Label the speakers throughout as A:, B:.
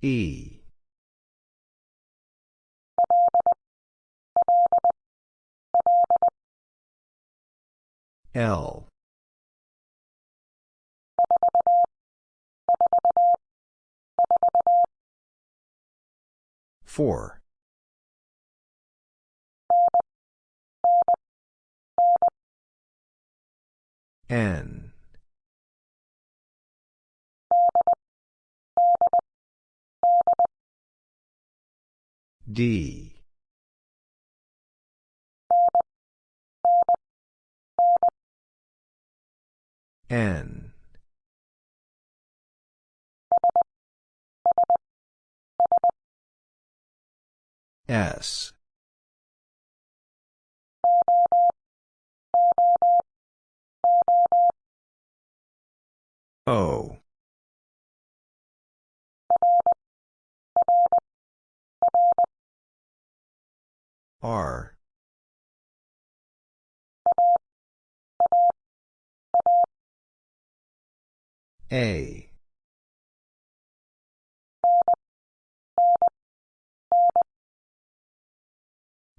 A: E. L. Four. N. D. N. S. O. R. A.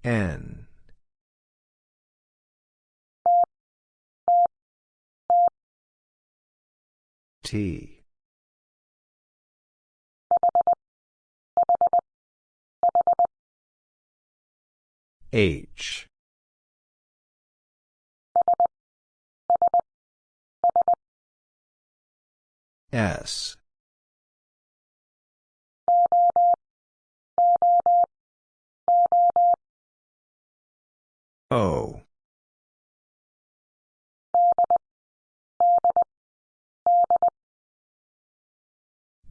A: N. T. H. S. O.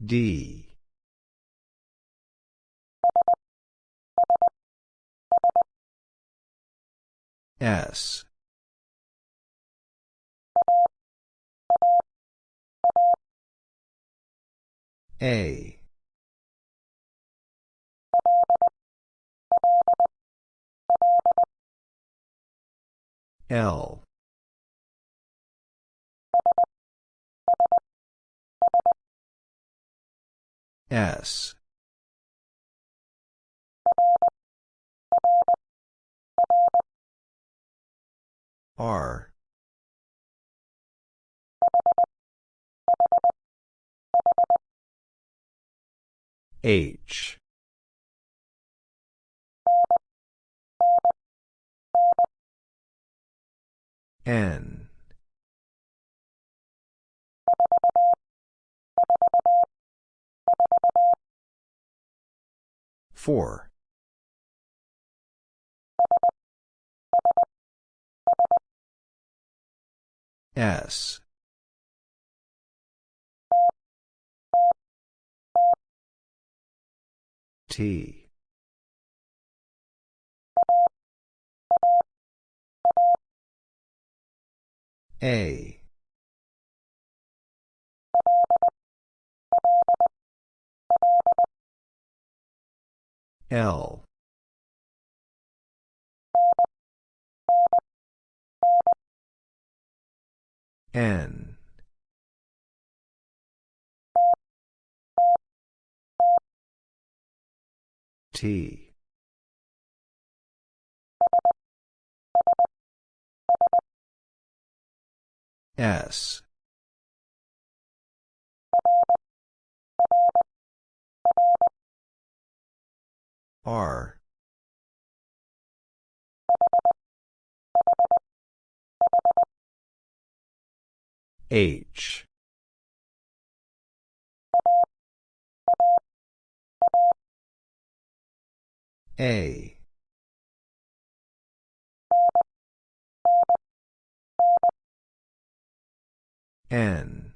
A: D. S. A. L. S. R. H. N. Four. S. T. A. L. N. T. S. R. H. A. N.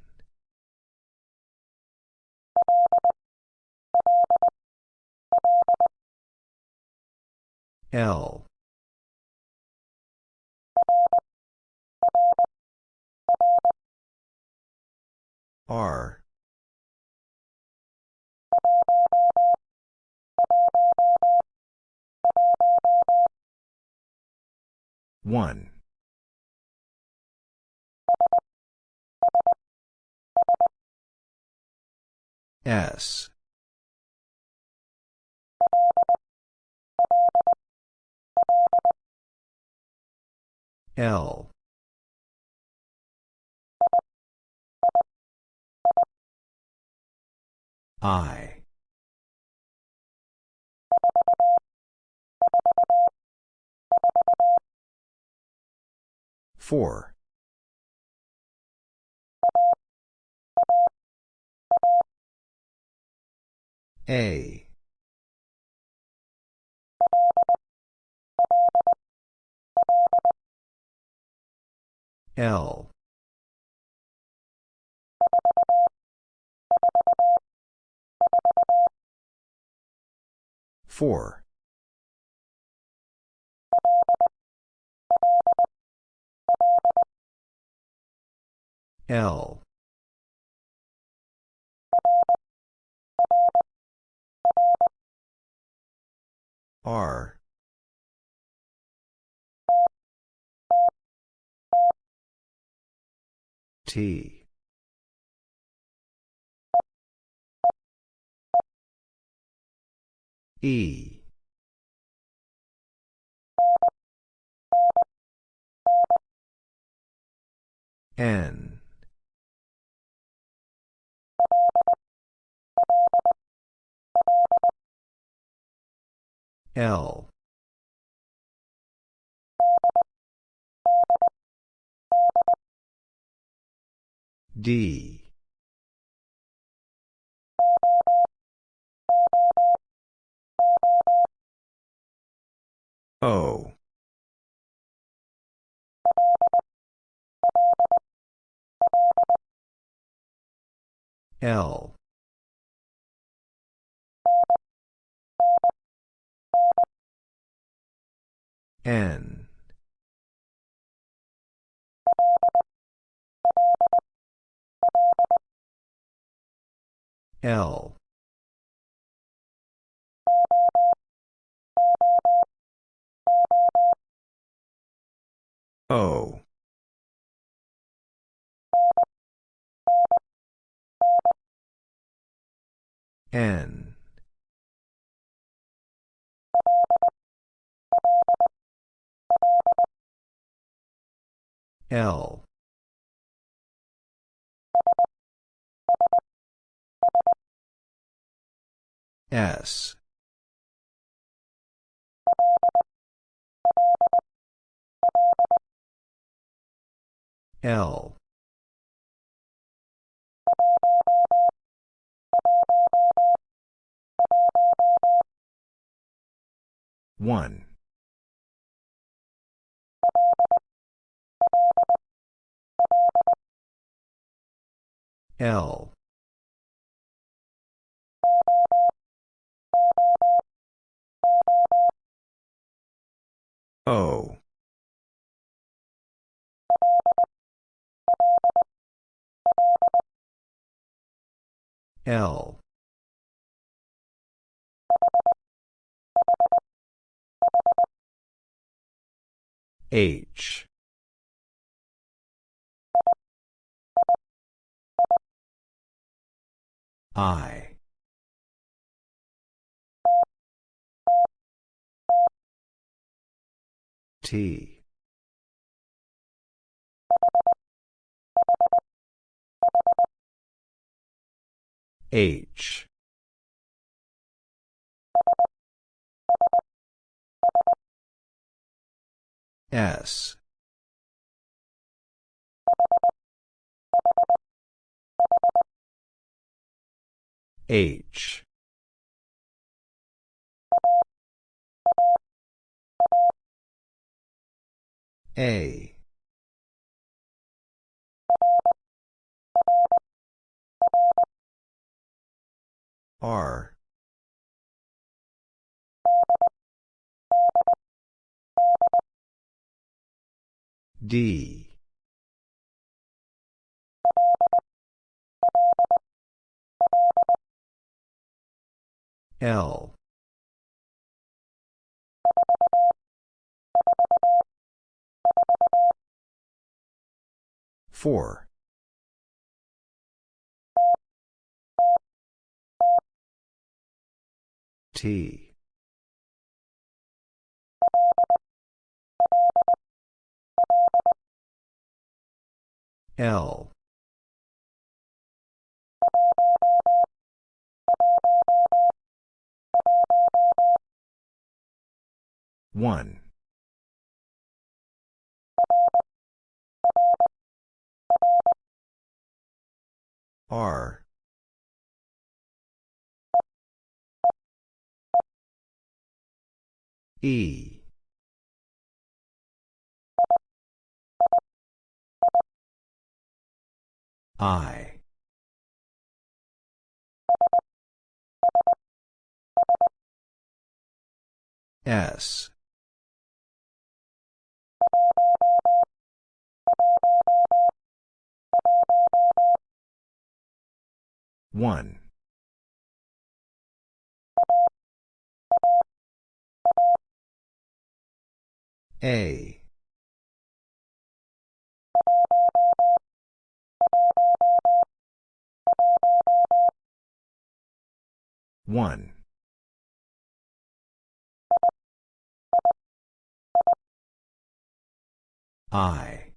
A: L. R. One. S. L. I Four. A. L. Four. L. R. T. E. N. L. D. O. L. N. L. O. N. L. S. L. One. L. O. L. H. I. T. H. S. H. A. R. D. L. Four. T. L. One. R. E. I. S one. A. One I.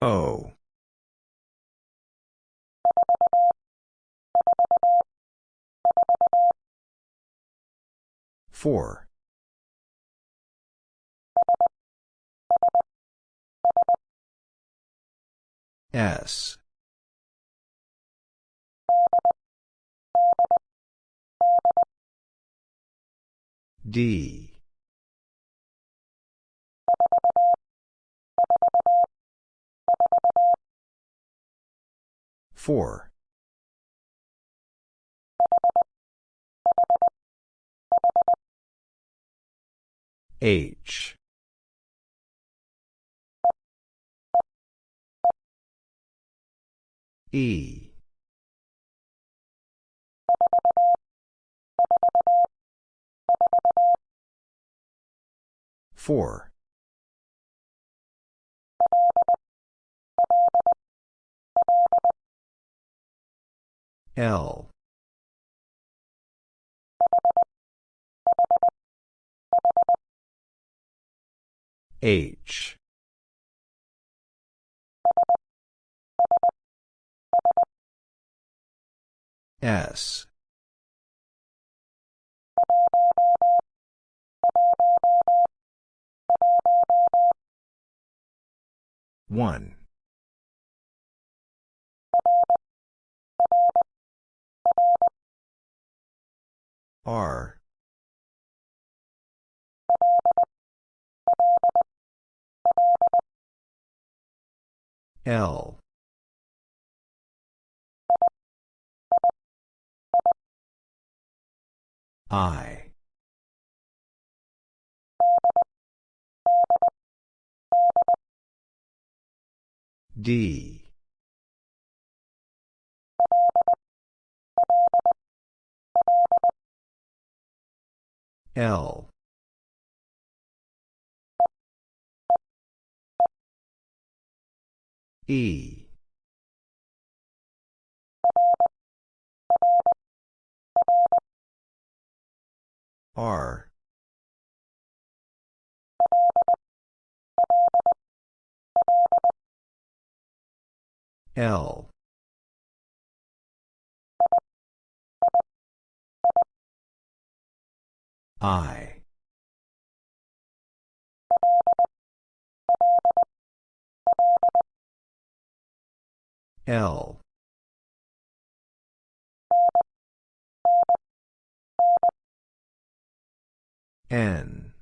A: O. Four. S D. Four. H. E four. L. H. S one. R. L. I D. L. E. R L. I. L. N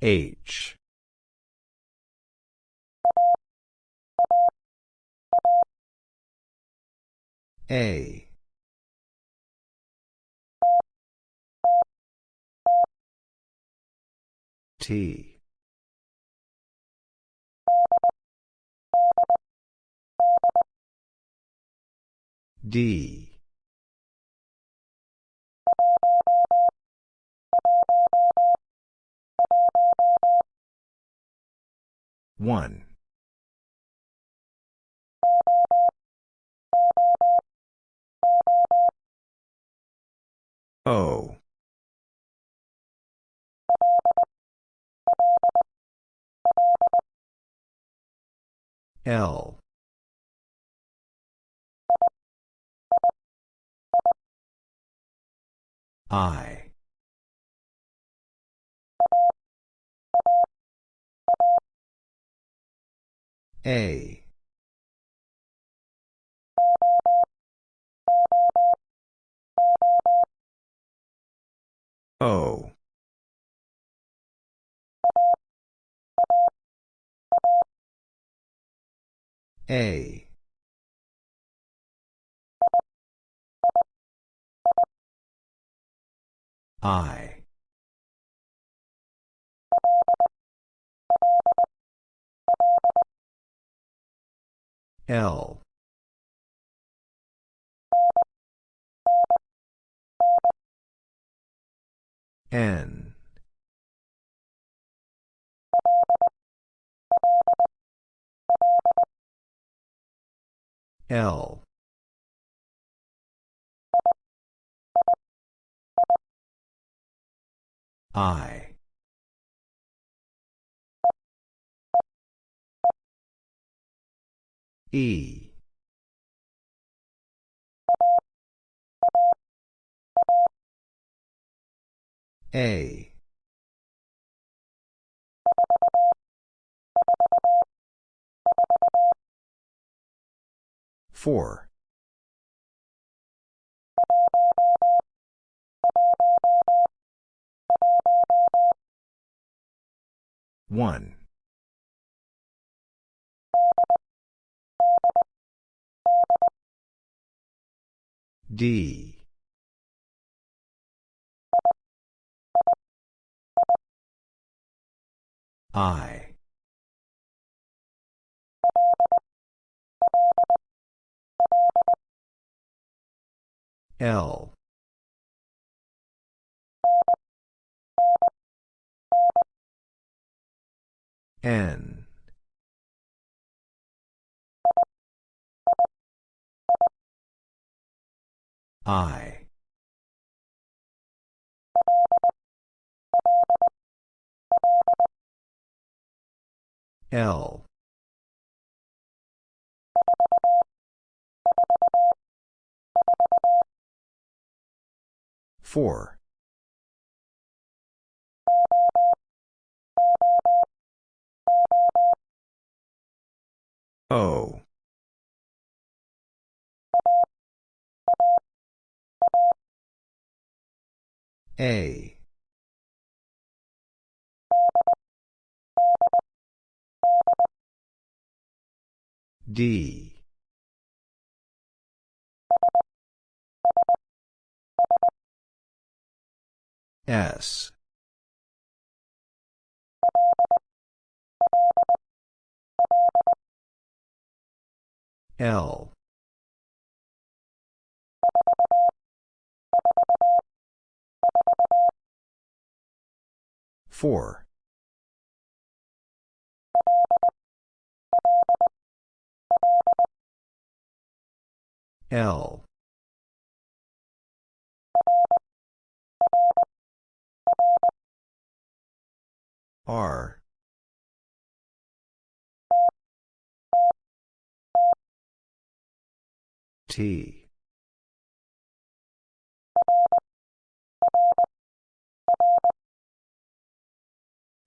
A: H. A. T. D 1. O. L. I. A. O. A. I. L. N. L. I. E. A. Four. One. D. I. L. N. I. L. Four. O. A. D. S. L. Four. L. R. T.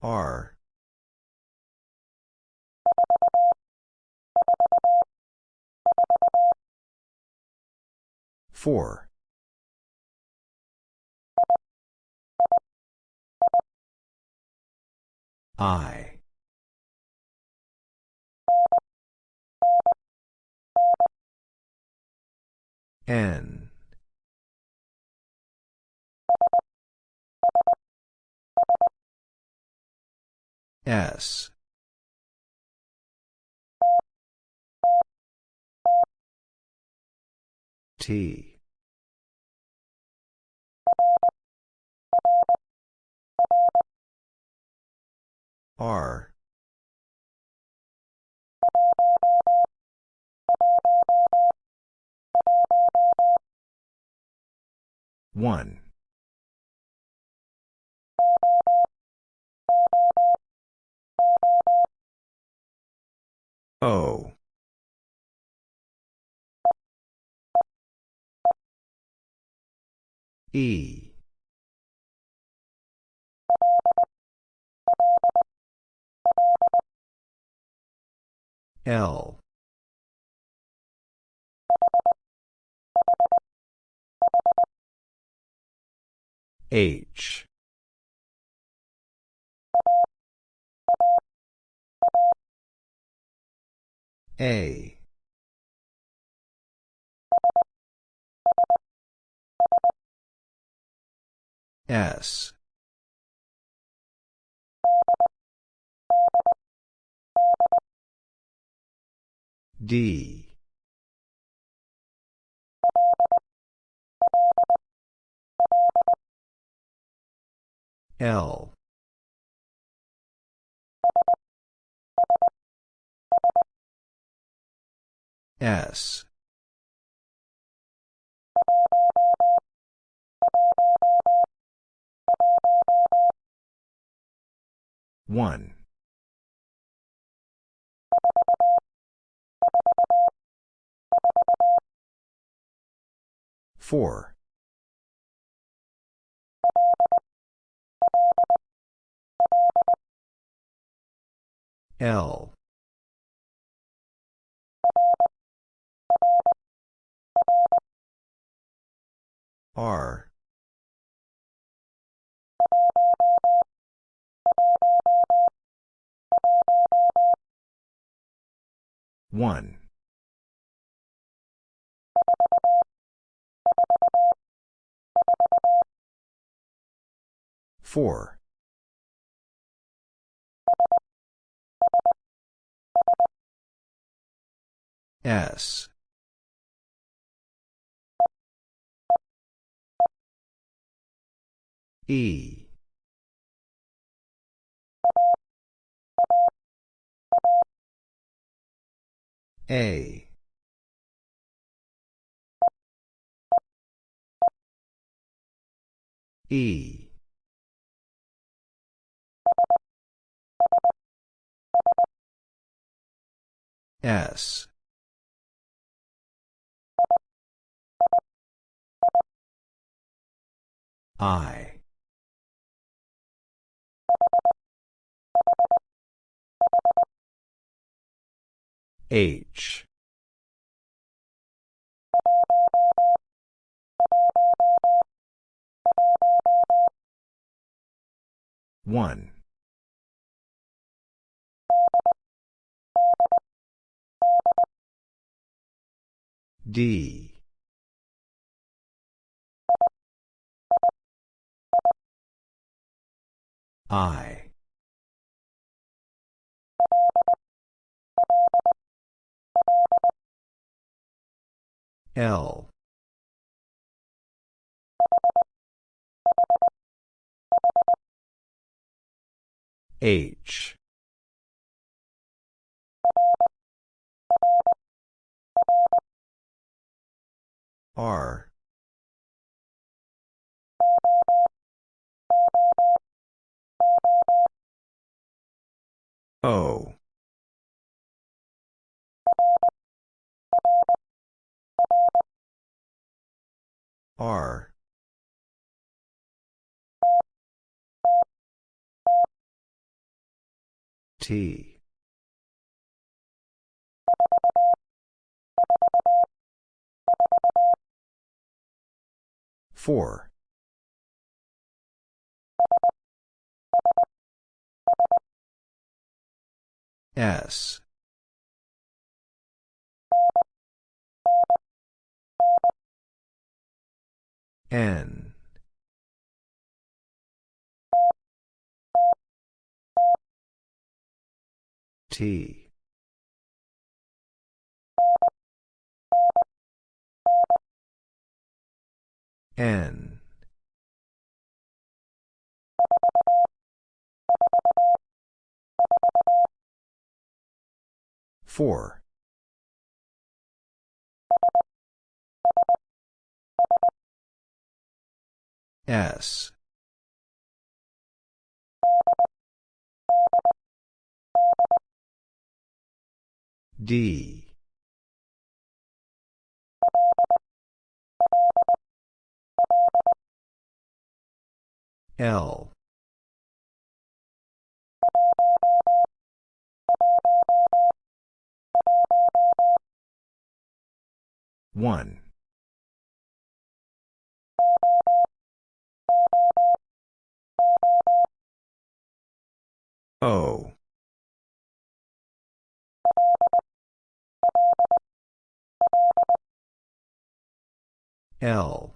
A: R. Four. I. N. S. T. R. One. O. E. L. H. A. S. D. L. S. One. Four. L. R. One. Four. S. E. A. E. S. I. H. One. D. I. L. H. R. O. R. T. Four. S. N. T. N. Four. S. D. L. One. O. L.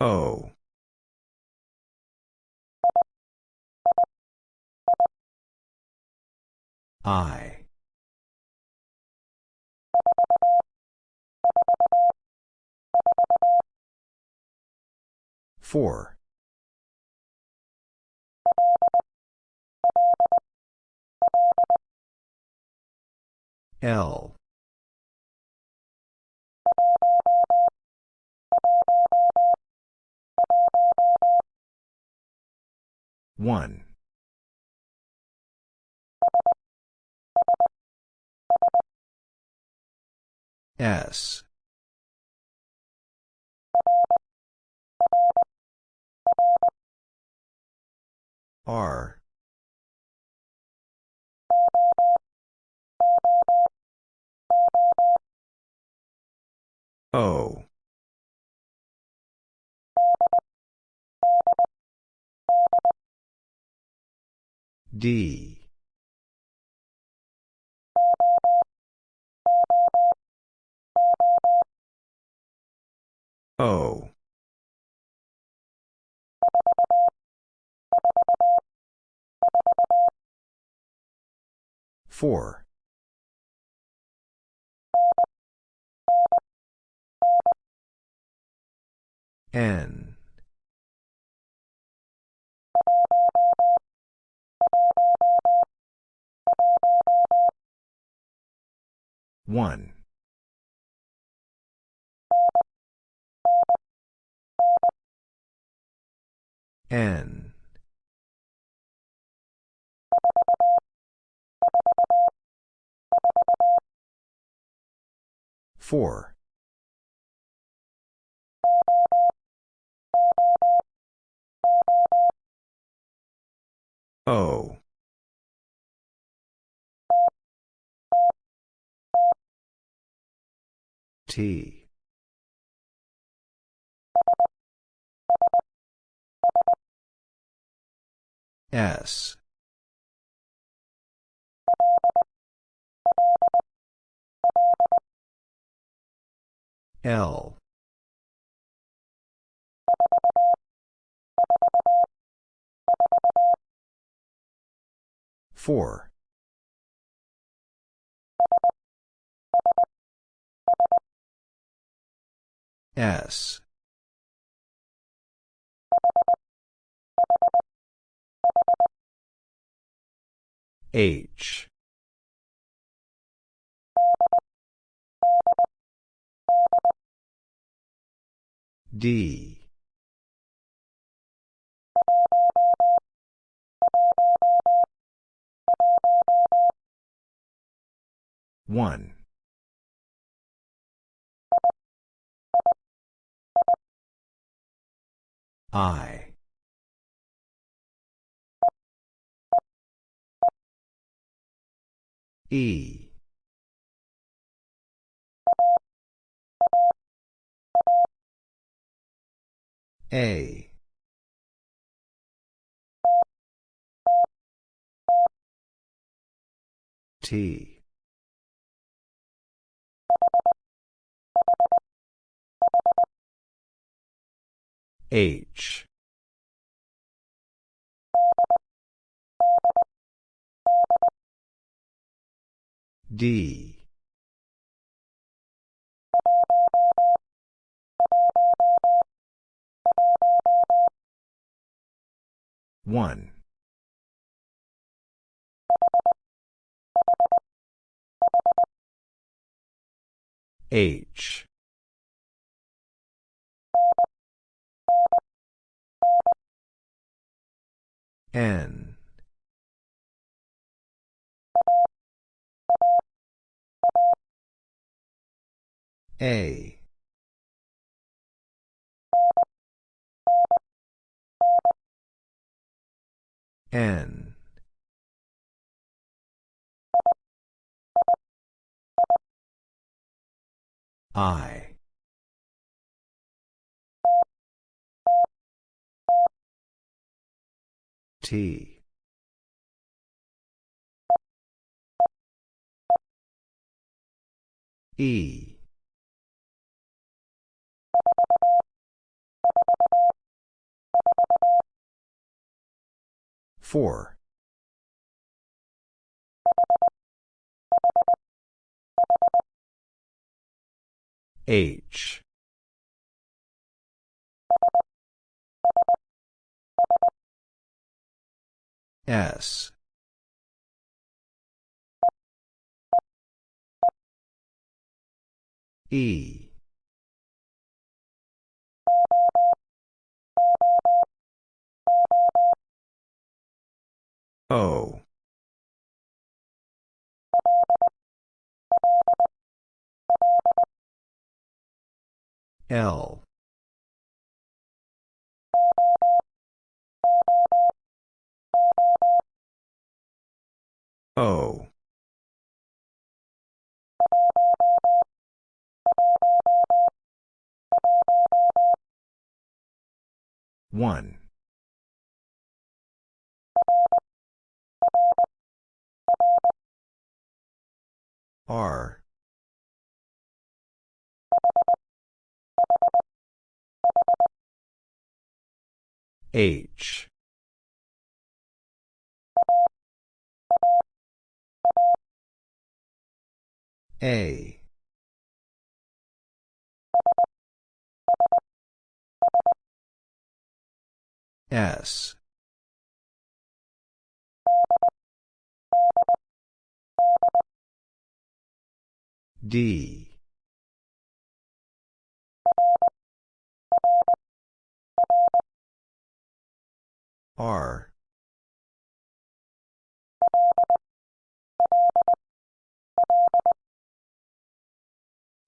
A: O. I. Four. L. One. S. R. O. D. O. Four. N. One. N. Four. O. T. S. L. Four. S. H. D. One. I. E. A. T. H. D. One. H. N. A. N. I. T. E. Four. H. S. E. O. L. O. One. R. H. A. S. D. R.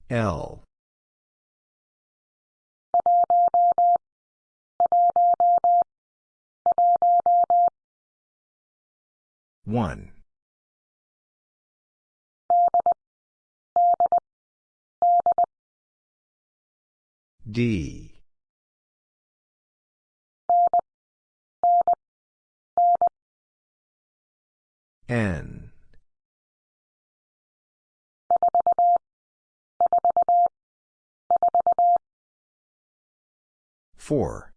A: L. One. D. N. Four.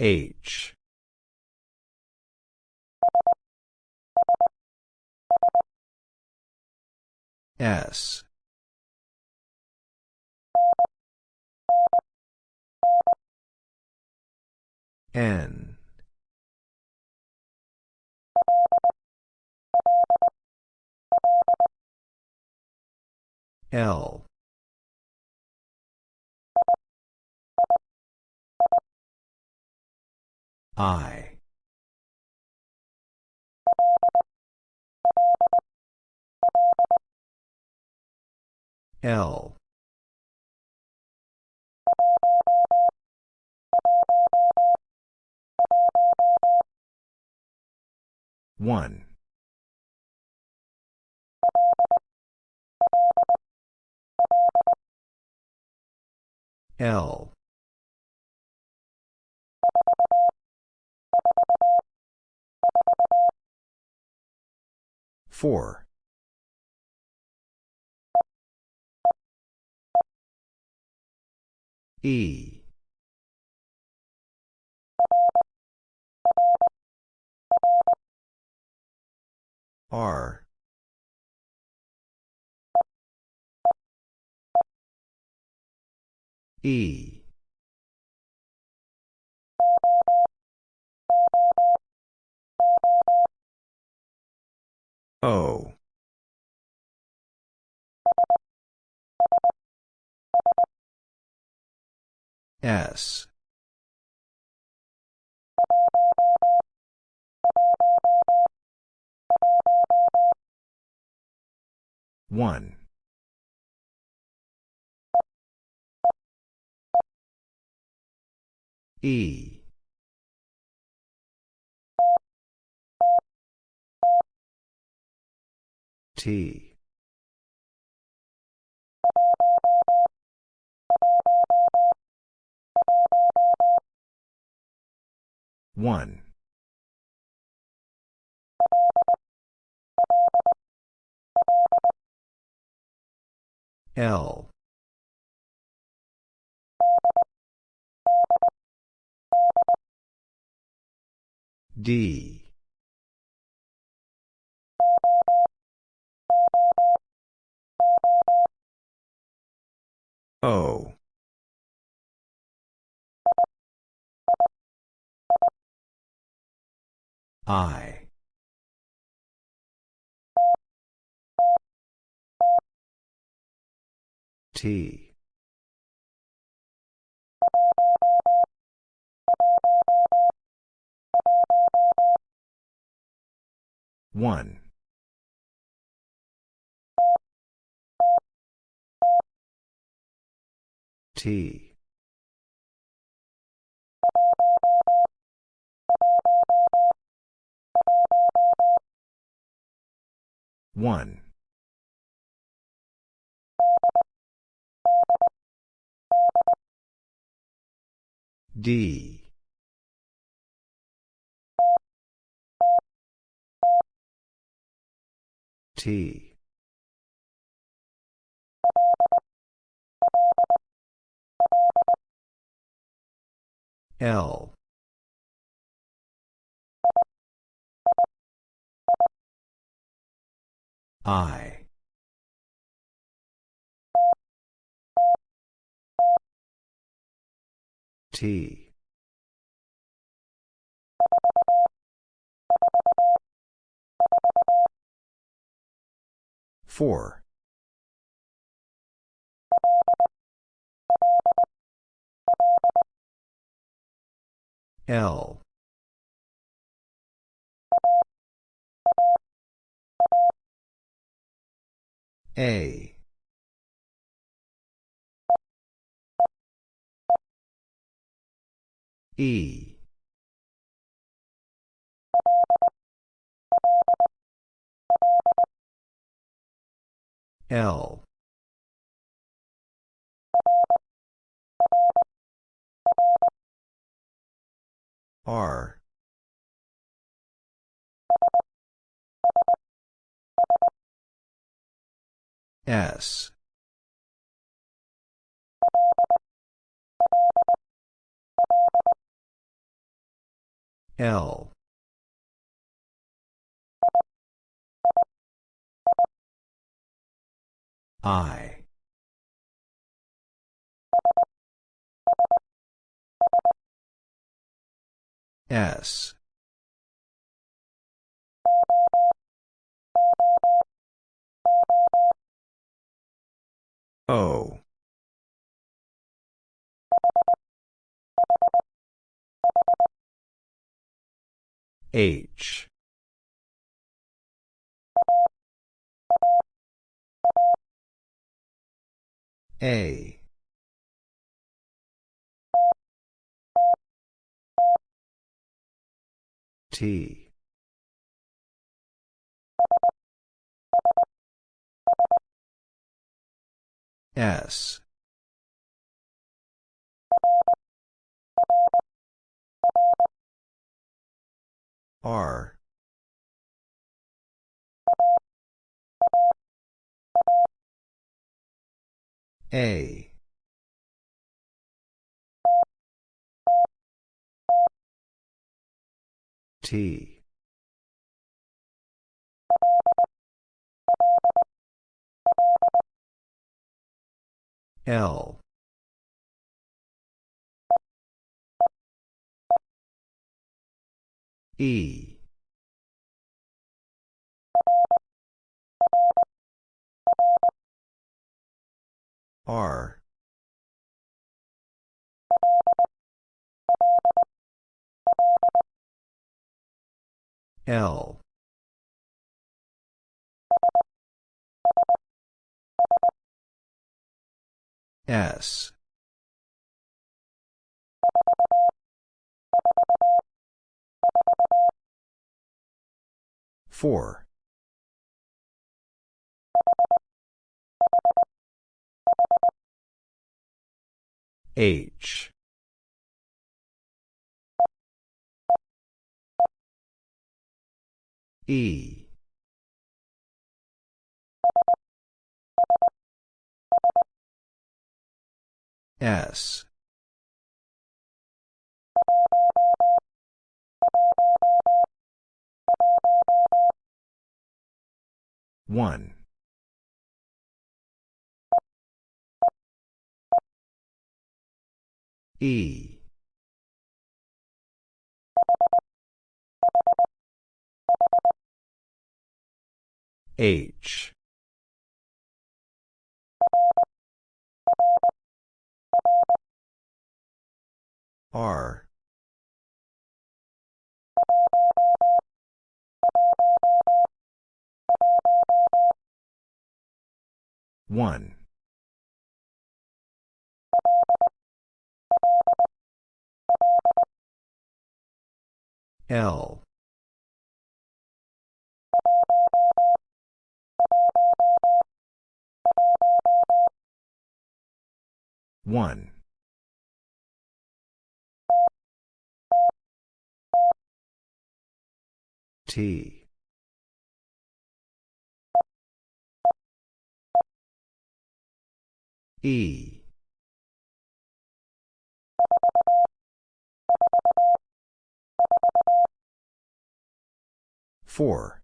A: H. S. N. L. I. L. One. L. Four. E. R. E. O. S. One. E. T. One. L. D. O. I. T. One. T. One. D. T. L. I. T. Four. L. A. E. L. R. S. L. I. S. O. H. A. T. S. R. A. T. L. E. R. L. S. Four. H E. S. One. E H. R. One. L one. T. E. Four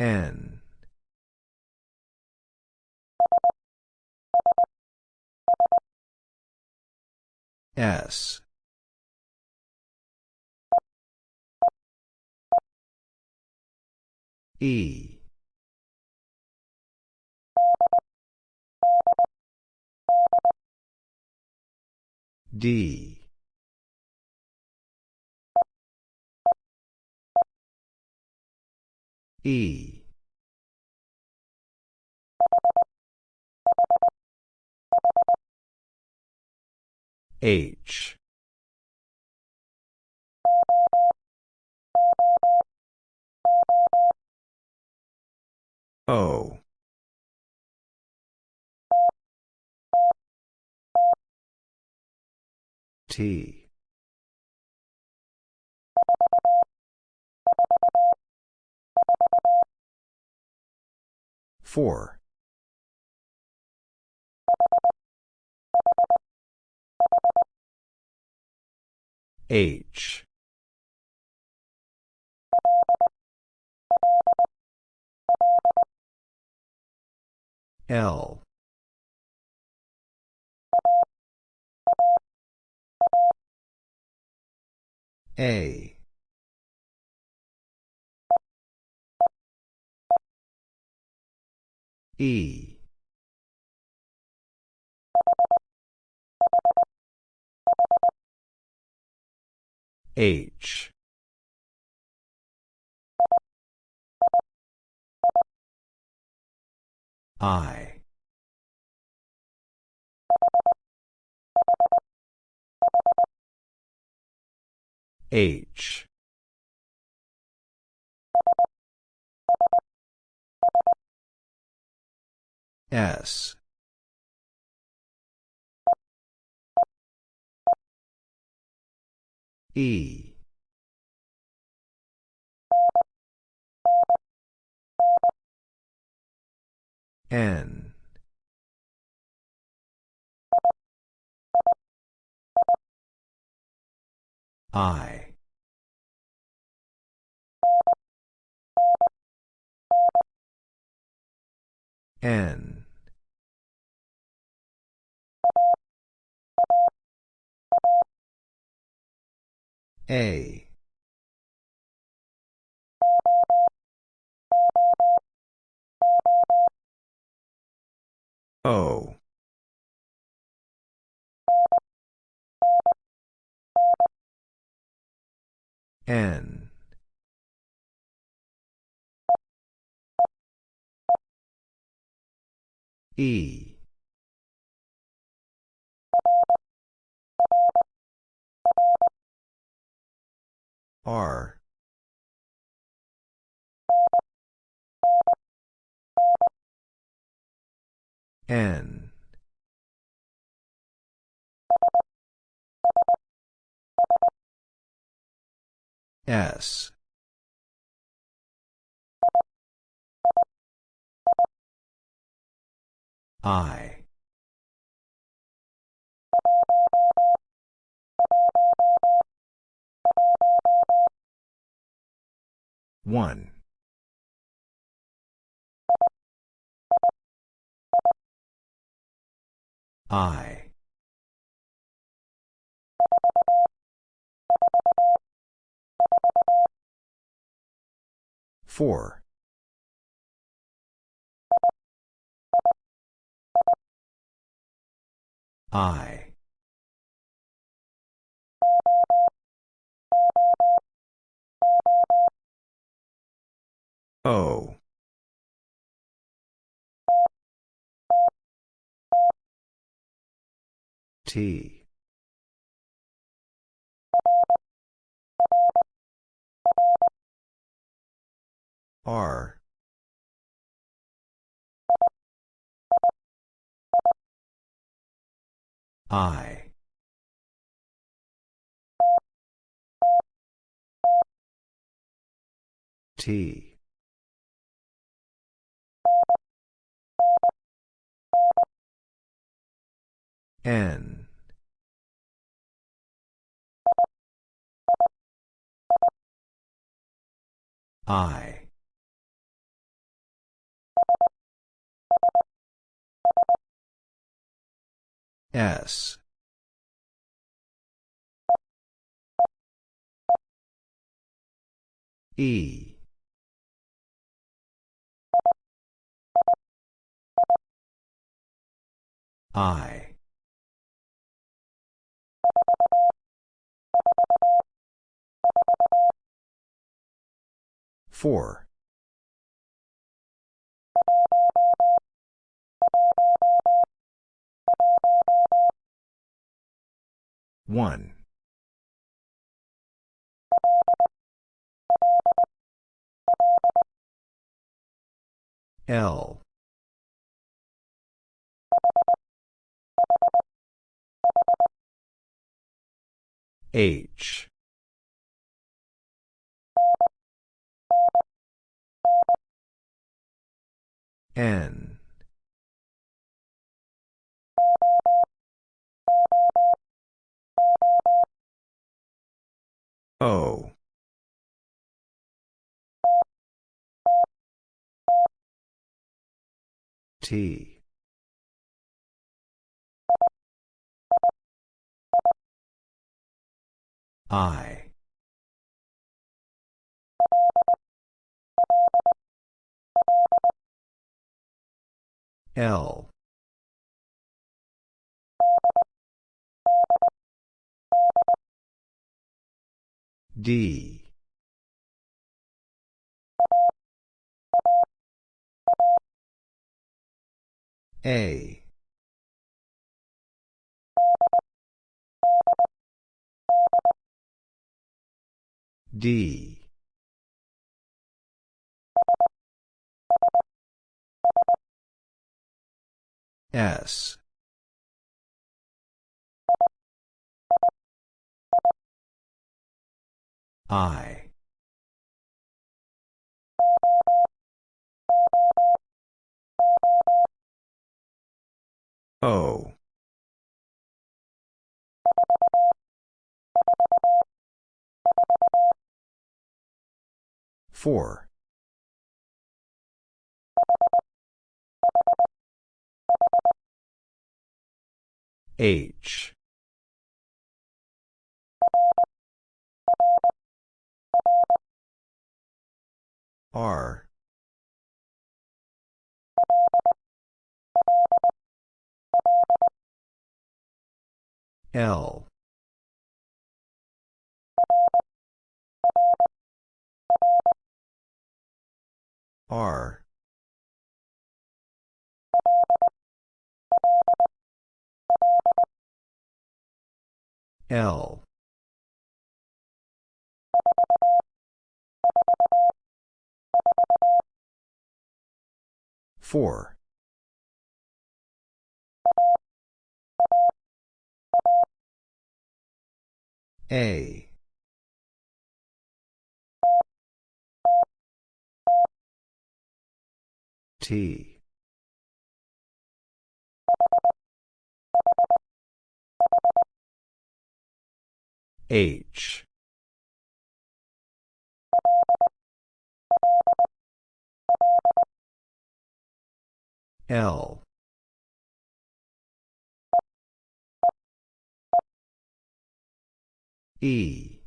A: N. S. E. D E. H. O. T four. H. L. A E. H. I. H S. E. N. I. N A. O. N. E. R. N. S. I. One. I. Four. I. O. T. R. I. T. N. I. S. E. I. Four. One. L. H. N. O. T. I. L. D. A. D. S. I. O. Four. H. R. L. R L Four. A. T. H. L. E.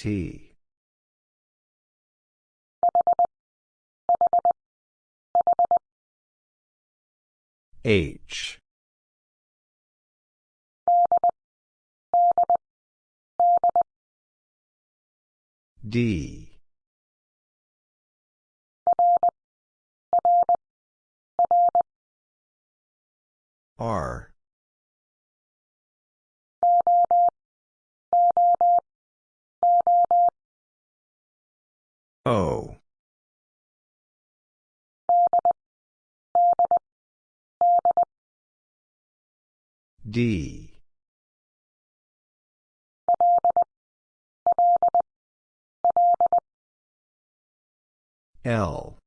A: T. H. D. R. O. D. L.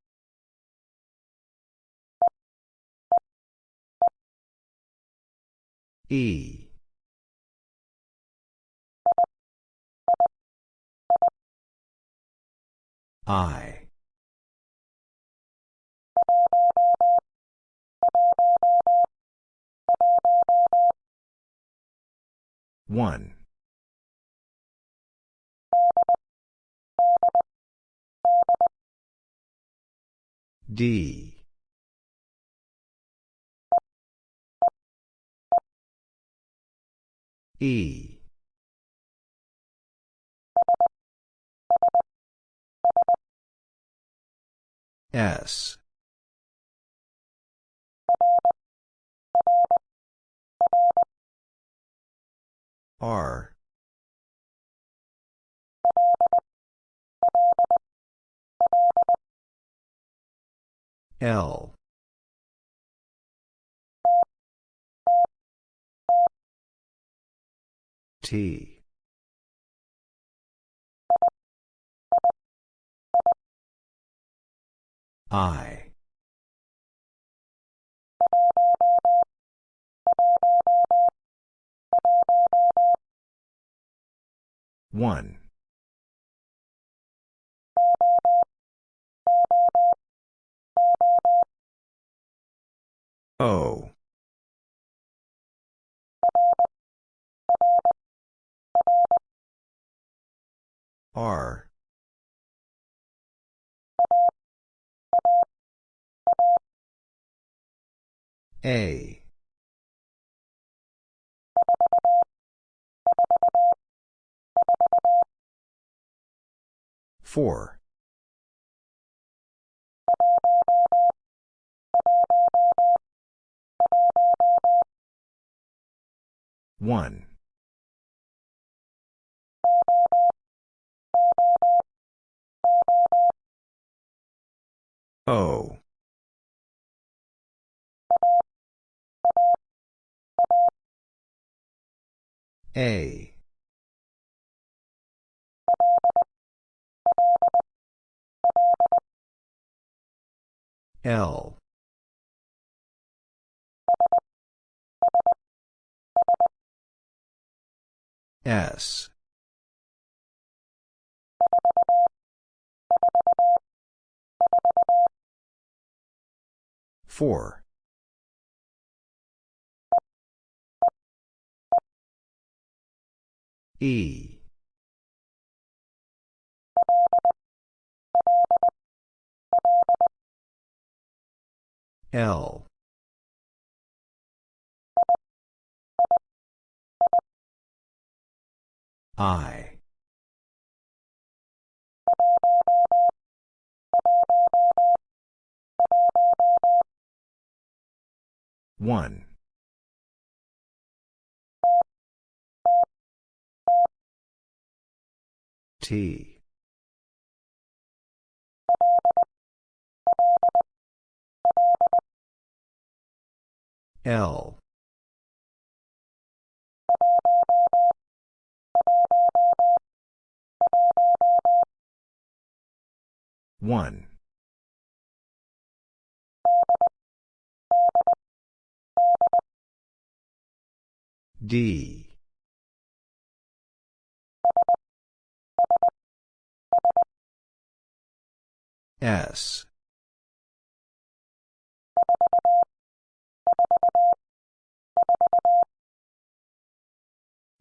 A: E. I. One. D. E. S. R. L. T. I. One. O. R. A. Four. One. O. A. L. S. Four. E. L. I. One. T. L. One. D. S.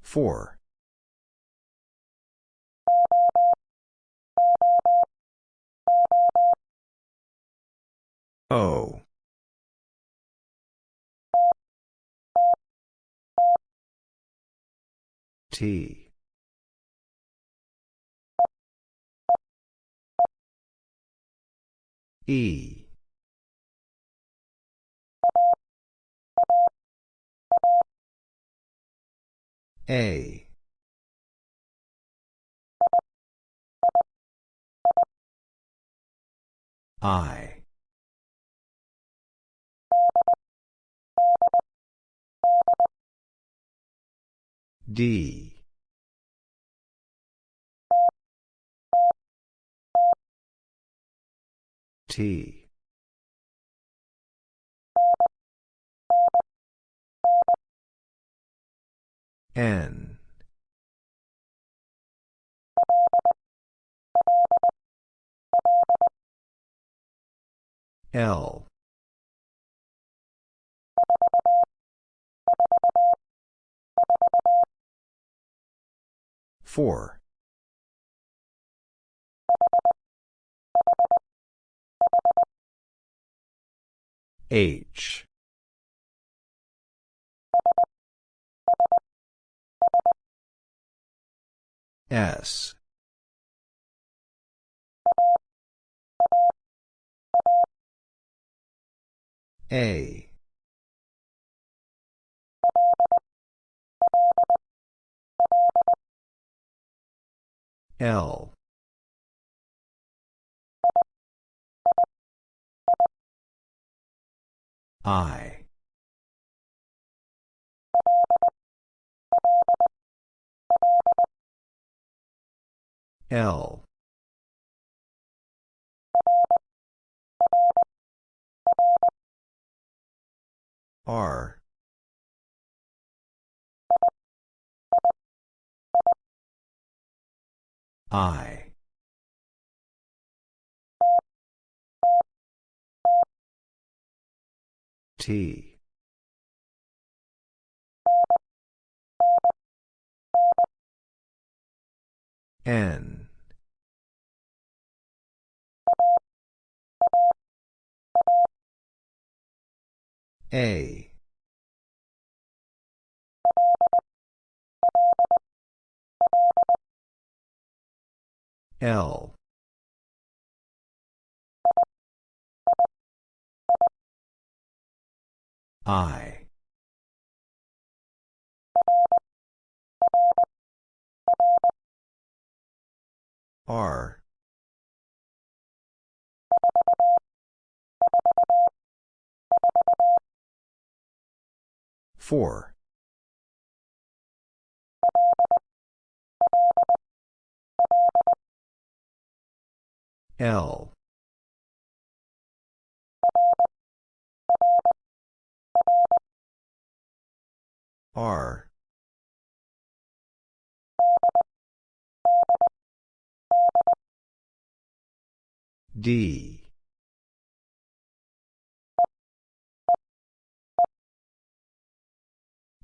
A: Four. O. T. E. A. I. D. T. N. L. Four. H. S. A. L. I. L. R. I. T. N. A. L. I. R. Four. L. R. D.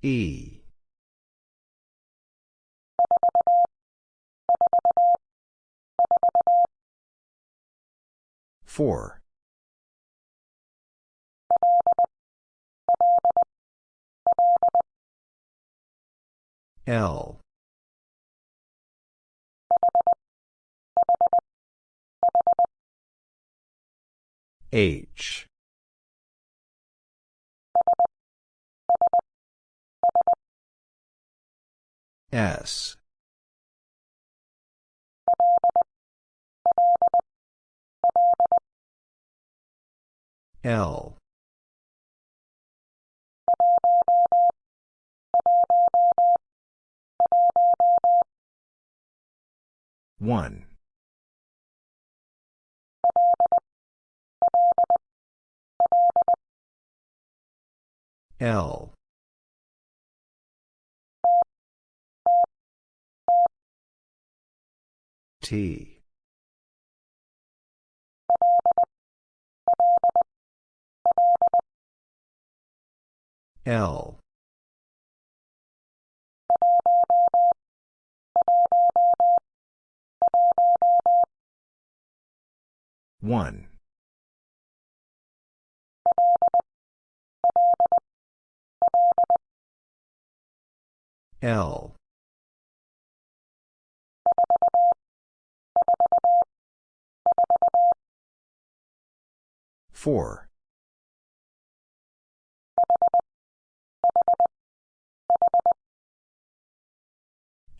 A: E. Four. L. H. S. L one. L. T. L one. L. Four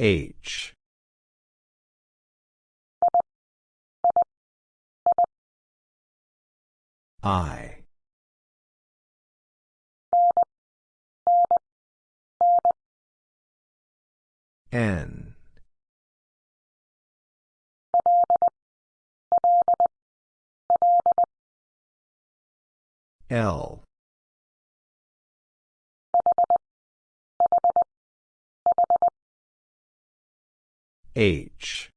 A: H. I. N. L H.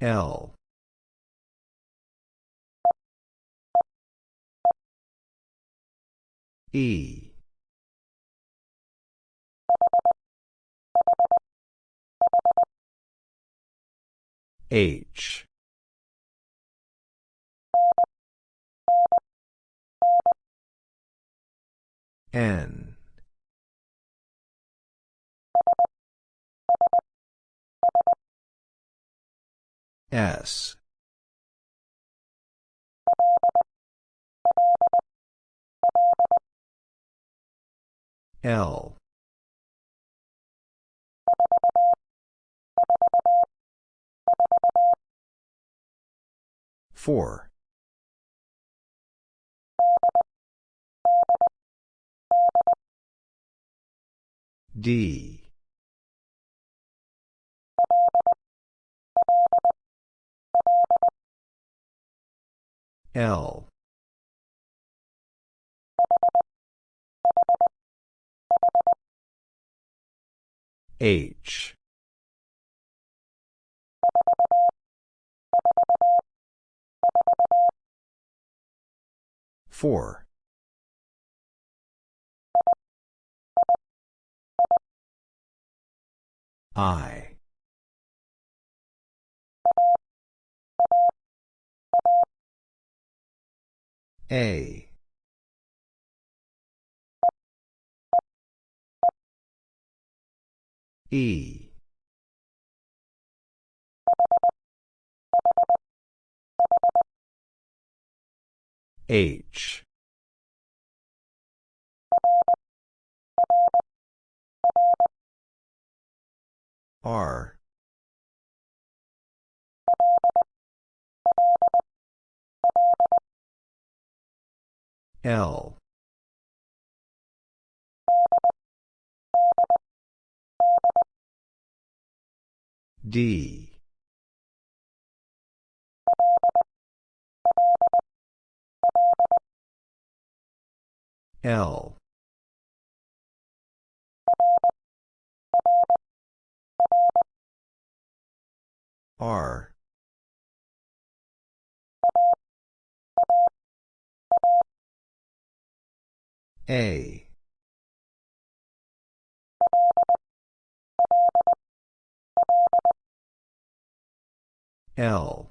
A: L. E. H N. S. L. Four D. L. H. Four I. A. E. H R. L. D. L R. A. L.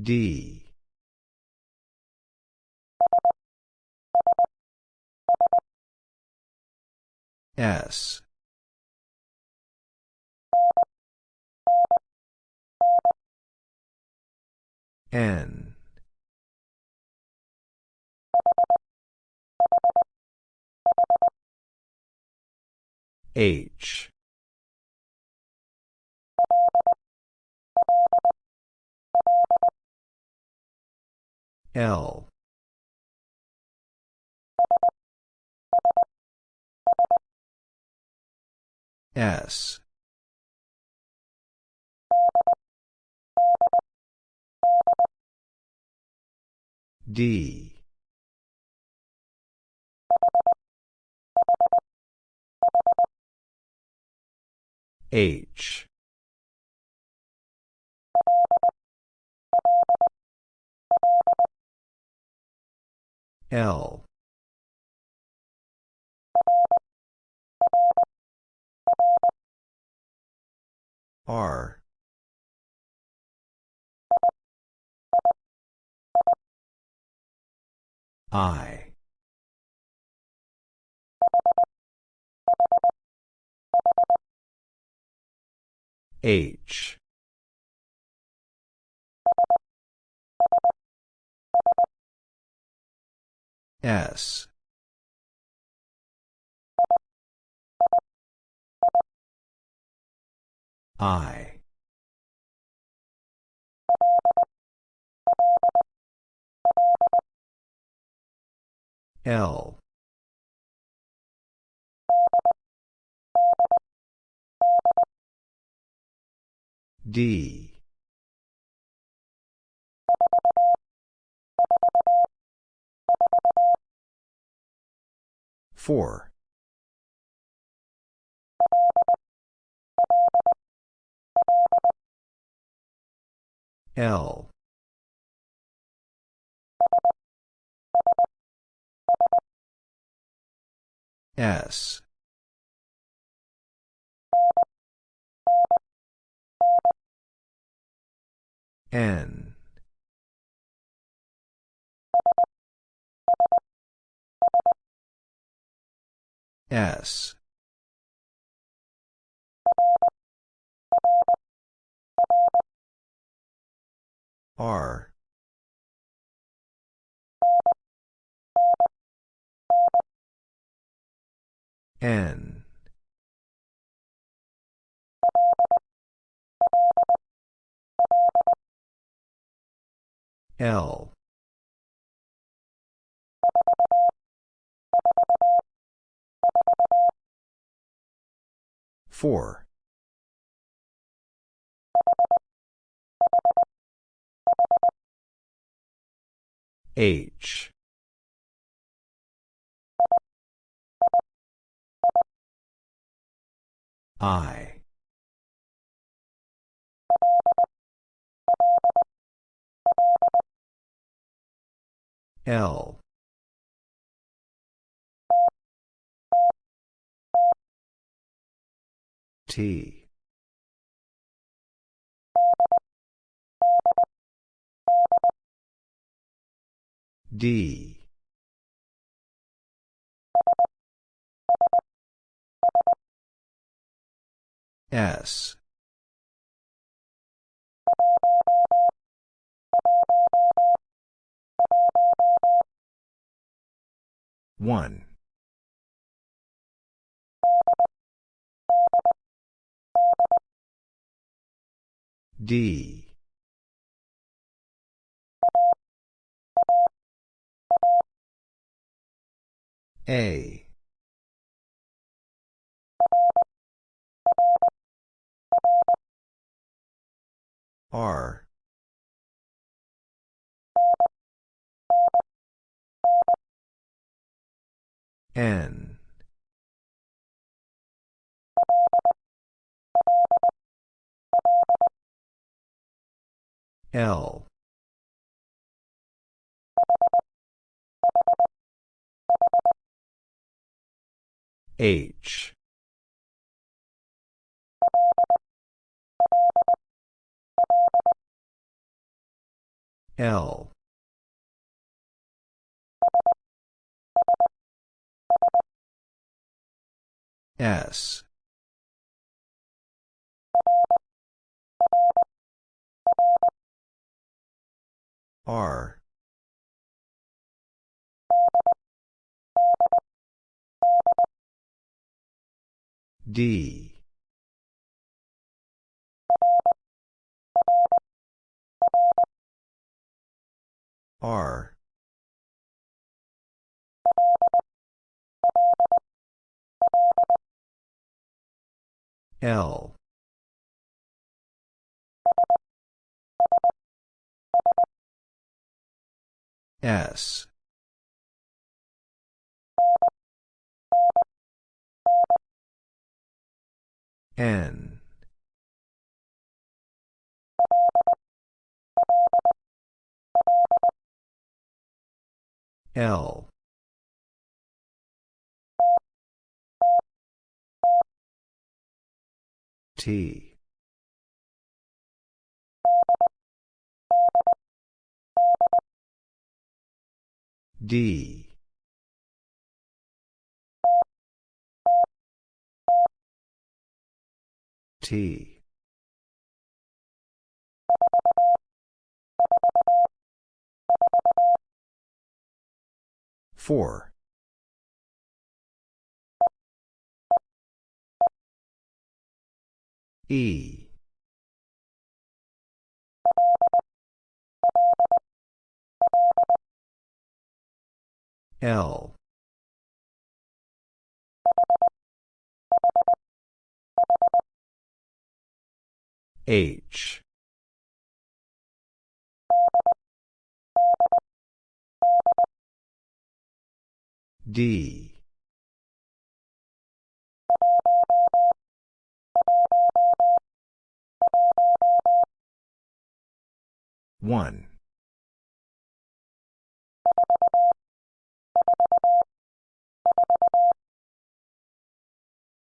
A: D S. N. H. L S. D. H. L R. I. H. S I. L. D. Four L. S. N. S R. N. L. Four H. I. L. T D. S. One. D A. R. N. L H L S. R. D. R. L. S. N. L. T. D. T. Four. E. L. H. D. One.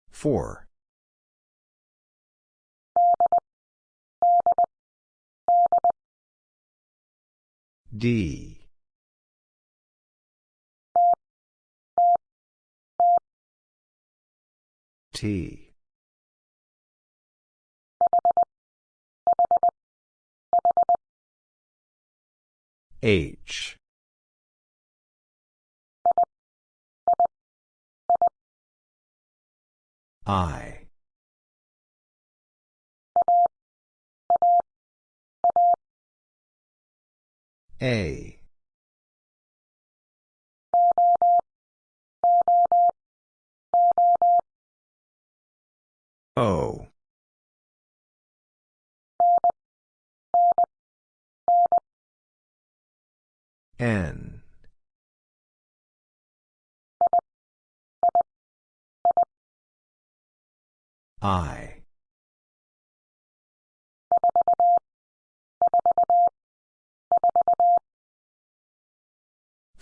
A: Four. D. T. H. I. A. O. N. I.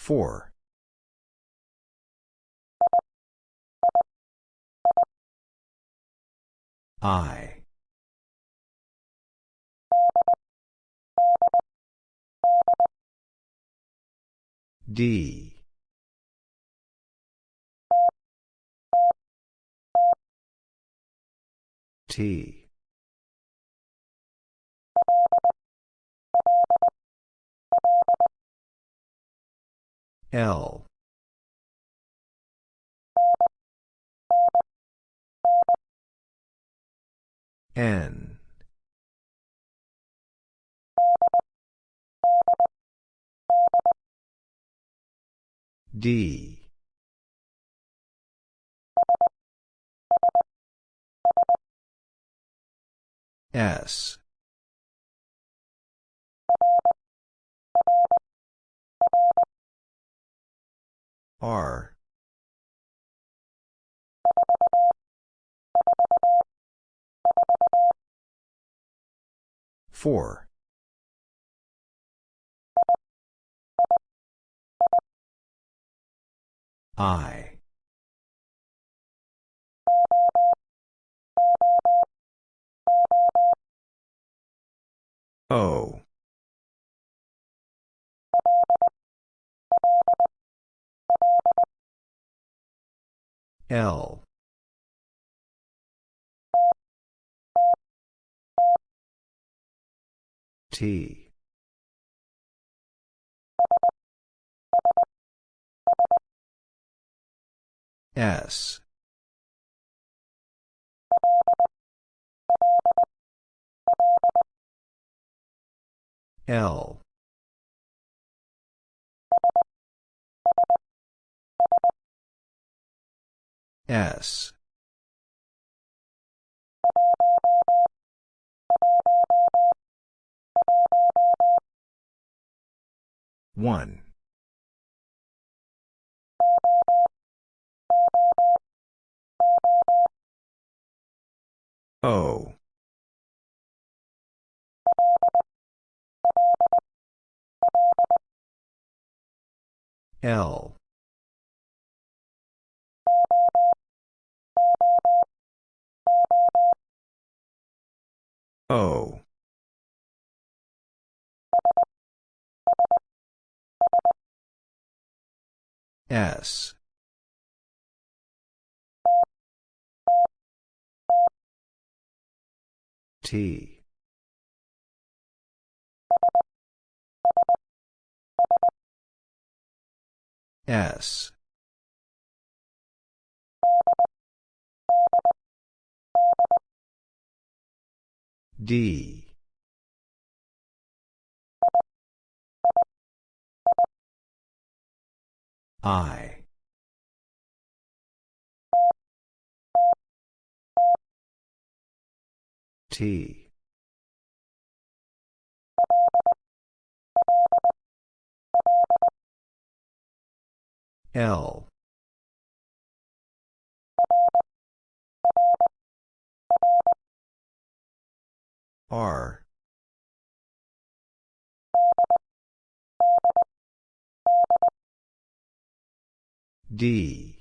A: Four. I. D. T. L. N. D. S. R. Four. I. O. L. T. S. L. S. One. O. L. O. S. T. S. D. I. T. L. R. D.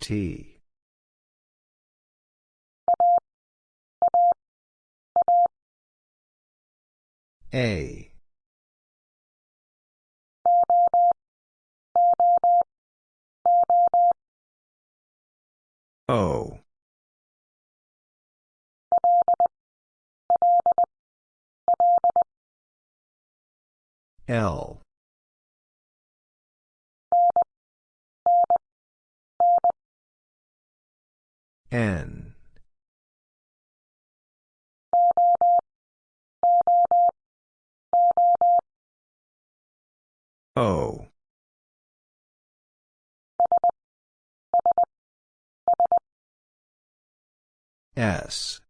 A: T. A. O. L. N. O. S.